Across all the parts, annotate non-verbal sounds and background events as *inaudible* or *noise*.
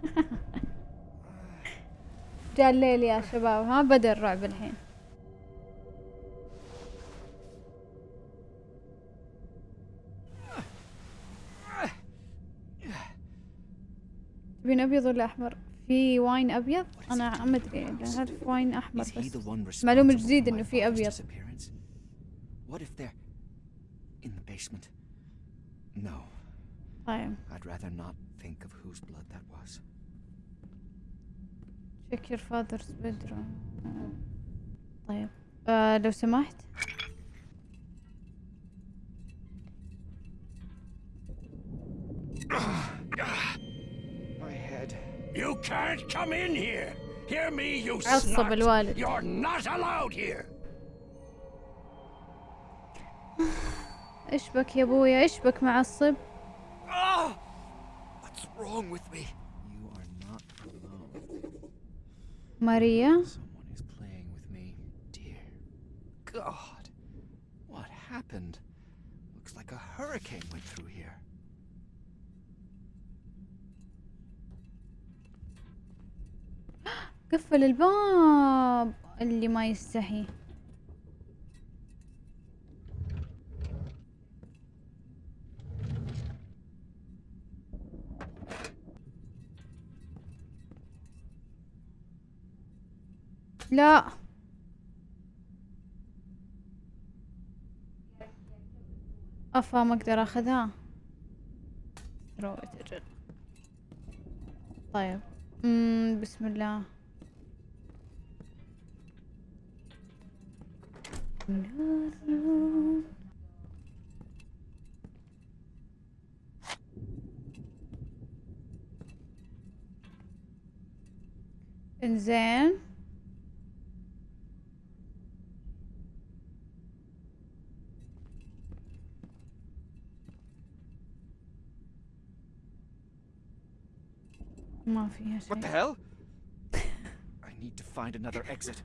*laughs* جاء الليل يا شباب ها بدأ الرعب الحين تبين أبيض ولا أحمر؟ في واين أبيض؟ أنا ما أدري اعرف واين أحمر بس معلومة جديدة إنه في أبيض What if they're in the basement? No. طيب I'd rather not think of whose blood that was. check your father's bedroom طيب آه لو سمحت My head. You can't come in here. Hear me, you عصب snot. الوالد. You're not allowed here. *sighs* ايش بك يا ابويا ايش بك معصب Ah! What's wrong with me? You are not alone. ماريا Someone is playing with me. Dear God. What happened? Looks like a hurricane went through here. *gasps* قفل الباب اللي ما يستحي لا. أفا ما أقدر أخذها. طيب. مم بسم الله. إنزين. ما فيها What the شيء hell? I need to find another exit.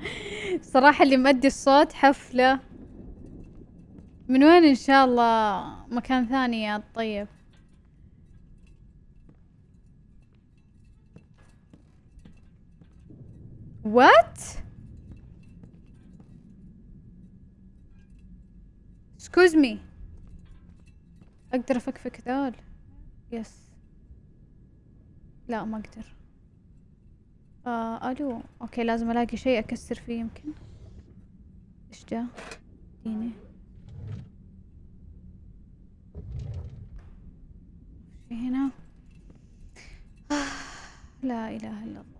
*laughs* صراحة اللي مؤدي الصوت حفلة. من وين إن شاء الله؟ مكان ثاني يا طيب. وات excuse me. أقدر أفكفك ذول؟ yes لا ما أقدر. آه ألو. okay لازم ألاقي شيء أكسر فيه يمكن. إيش ده اديني في هنا؟ آه لا إله إلا الله.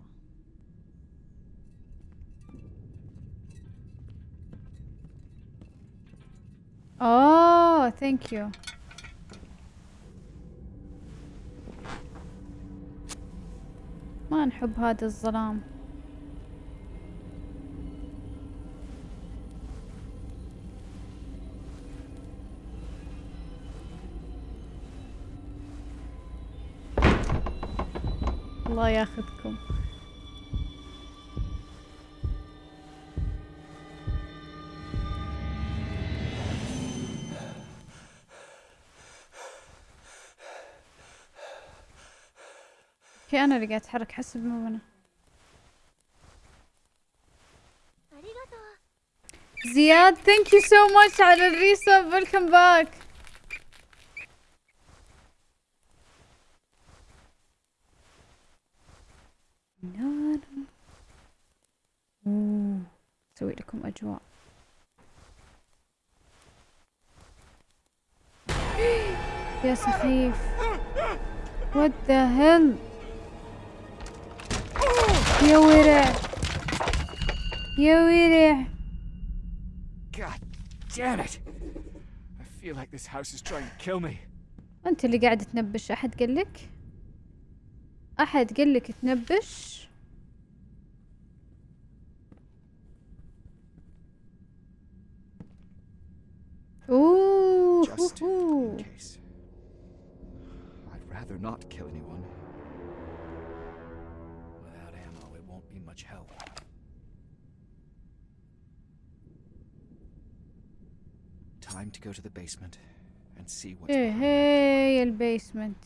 اوه ثانك يو ما نحب هذا الظلام. الله ياخذكم. okay أنا اللي قاعد أتحرك حسب مو أنا. زياد thank you so much على ال resub welcome back أسوي لكم أجواء. *gasps* يا سخيف. What the hell? يا ورع يا ورع God damn it! I feel like this house is trying to kill me. انت اللي قاعد تنبش احد قالك احد قالك تنبش اوه Just هوهو. in case. I'd rather not kill anyone. time to go to the basement and see what's going on. hey, the basement.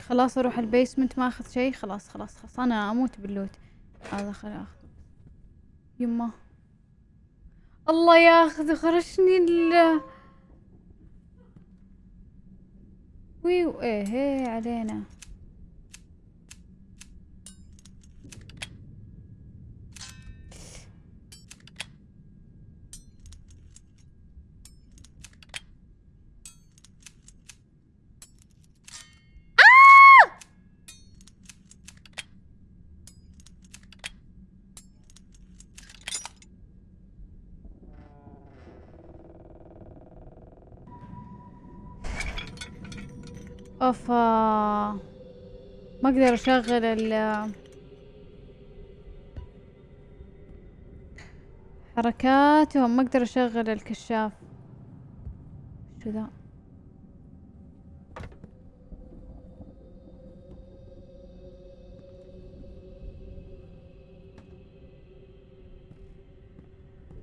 خلاص أروح البيسمنت ما أخذ شيء خلاص خلاص خلاص أنا أموت باللوت هذا خلاص اخذ يمه الله ياخذ خرجني ال ويو إيه هي علينا. اوفا ما أقدر أشغل ال حركاتهم. ما أقدر أشغل الكشاف. شو ذا؟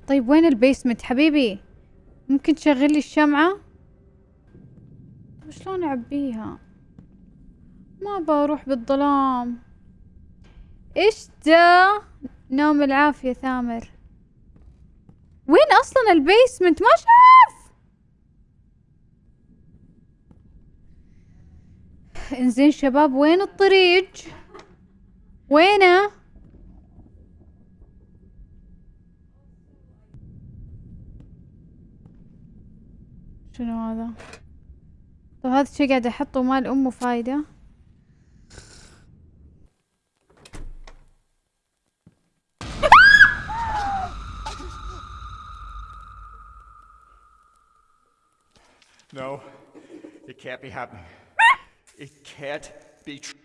طيب وين ال basement حبيبي؟ ممكن تشغل لي الشمعة؟ شلون أعبيها؟ ما بروح بالظلام. إيش ده؟ نوم العافية ثامر. وين أصلا البيسمنت؟ ما شاف! إنزين شباب وين الطريق وينه؟ شنو هذا؟ طب هذا الشي قاعد احطه مال امه فايدة No, it can't be happening. It can't be true.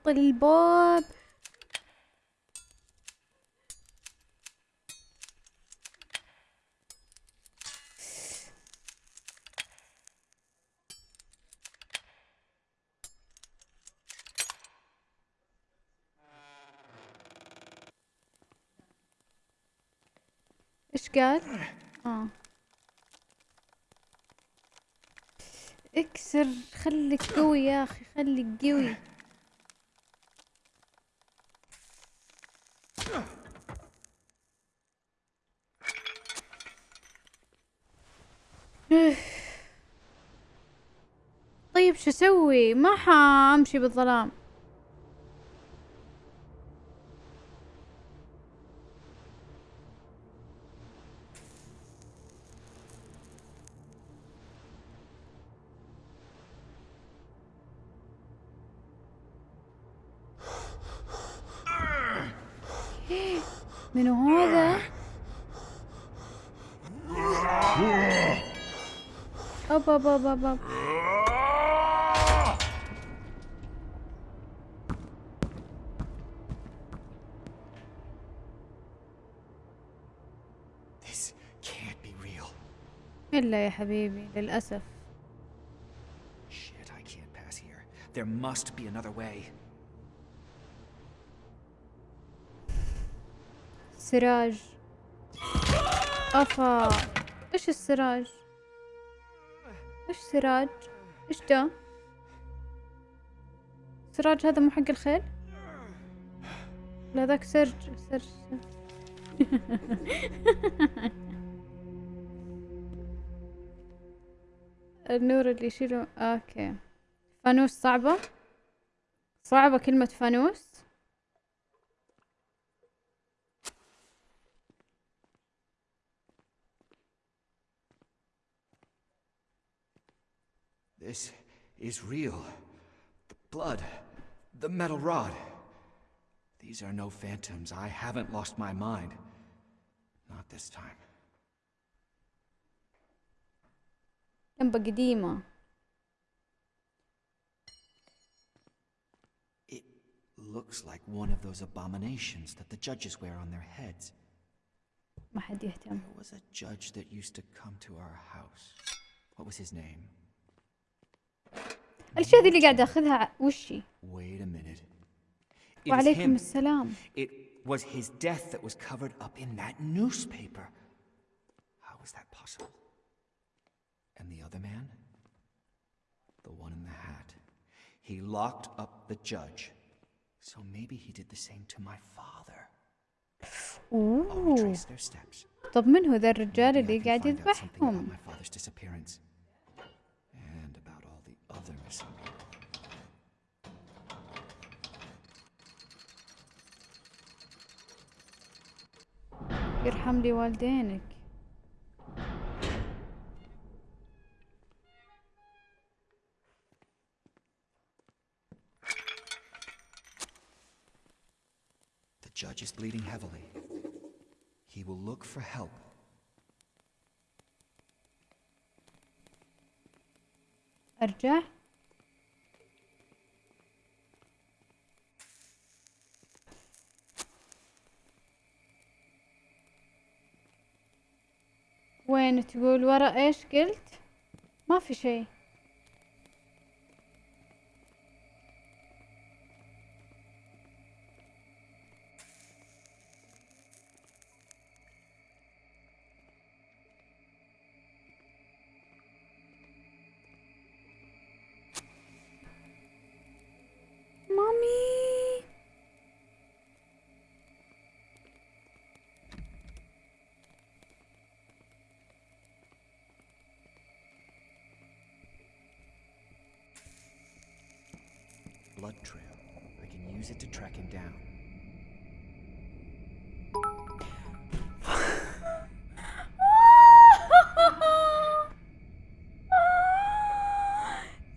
بطل الباب. إيش قال؟ آه. اكسر خليك قوي يا أخي خليك قوي. *sighs* طيب شو أسوي؟ ما حأمشي بالظلام. *sighs* منو هذا؟ أوب أوب أوب أوب أوب. إلا يا حبيبي للأسف. Shit, I can't pass here. There must be another way. سراج. أفا. إيش السراج؟ إيش سراج؟ إيش ده سراج هذا مو حق الخيل؟ لا ذاك سرج سرج *laughs* النور اللي يشيله أوكي. فانوس صعبة؟ صعبة كلمة فانوس؟ This is real. Blood. The metal rod. These are no phantoms. I haven't lost my mind. Not this time. لمبة قديمة It looks like one of those abominations that the judges wear on their heads. ما حد يهتم There was a judge that used to come to our house. What was his name? الأشياء ذي اللي قاعد أخذها ع- وشي is وعليكم. السلام It was his death that was covered up in that newspaper. How was that possible? And the other man? The one in the hat. He locked up the judge. So maybe he did the same to my father. I'll أوه retrace their steps. طب من هو ذا الرجال اللي قاعد يذبحهم about all the other missing people. يرحم لي والدينك The judge is bleeding heavily. He will look for help. أرجع. وين تقول ورا إيش قلت؟ ما في شيء. blood trail. I can use it to track him down.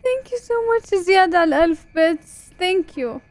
Thank you so much, Ziad Al Elf Bits. Thank you.